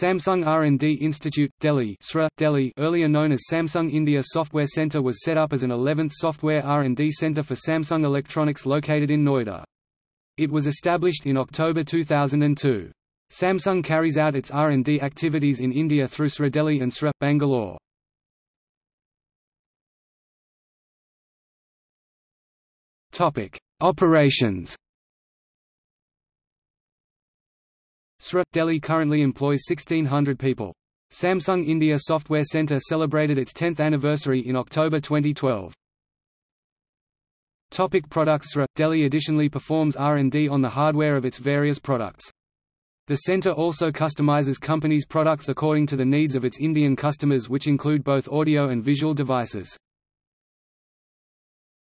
Samsung R&D Institute, Delhi, SRI, Delhi earlier known as Samsung India Software Centre was set up as an 11th software R&D centre for Samsung Electronics located in Noida. It was established in October 2002. Samsung carries out its R&D activities in India through SRI Delhi and SRI, Bangalore. Operations SRI Delhi currently employs 1600 people. Samsung India Software Centre celebrated its 10th anniversary in October 2012. Topic products SRI Delhi additionally performs R&D on the hardware of its various products. The center also customizes companies' products according to the needs of its Indian customers which include both audio and visual devices.